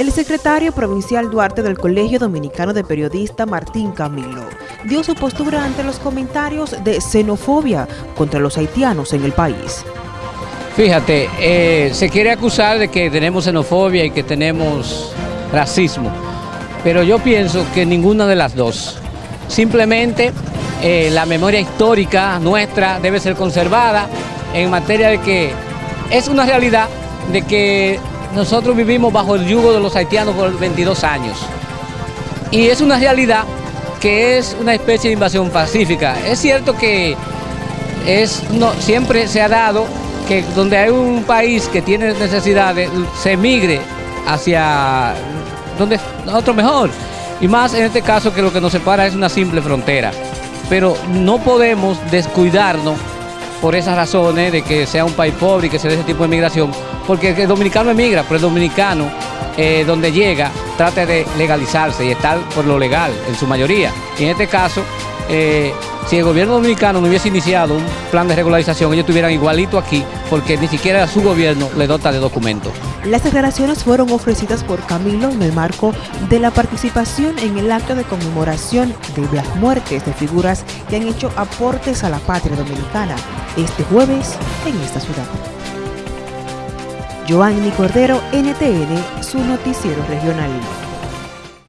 El secretario provincial Duarte del Colegio Dominicano de Periodistas Martín Camilo dio su postura ante los comentarios de xenofobia contra los haitianos en el país. Fíjate, eh, se quiere acusar de que tenemos xenofobia y que tenemos racismo, pero yo pienso que ninguna de las dos. Simplemente eh, la memoria histórica nuestra debe ser conservada en materia de que es una realidad de que nosotros vivimos bajo el yugo de los haitianos por 22 años. Y es una realidad que es una especie de invasión pacífica. Es cierto que es, siempre se ha dado que donde hay un país que tiene necesidades, se migre hacia donde otro mejor. Y más en este caso que lo que nos separa es una simple frontera. Pero no podemos descuidarnos por esas razones de que sea un país pobre y que se dé ese tipo de migración, porque el dominicano emigra, pero el dominicano eh, donde llega trata de legalizarse y estar por lo legal en su mayoría. Y en este caso, eh, si el gobierno dominicano no hubiese iniciado un plan de regularización, ellos estuvieran igualito aquí, porque ni siquiera su gobierno le dota de documentos. Las declaraciones fueron ofrecidas por Camilo en el marco de la participación en el acto de conmemoración de las muertes de figuras que han hecho aportes a la patria dominicana este jueves en esta ciudad. Joanny Cordero, NTN, su noticiero regional.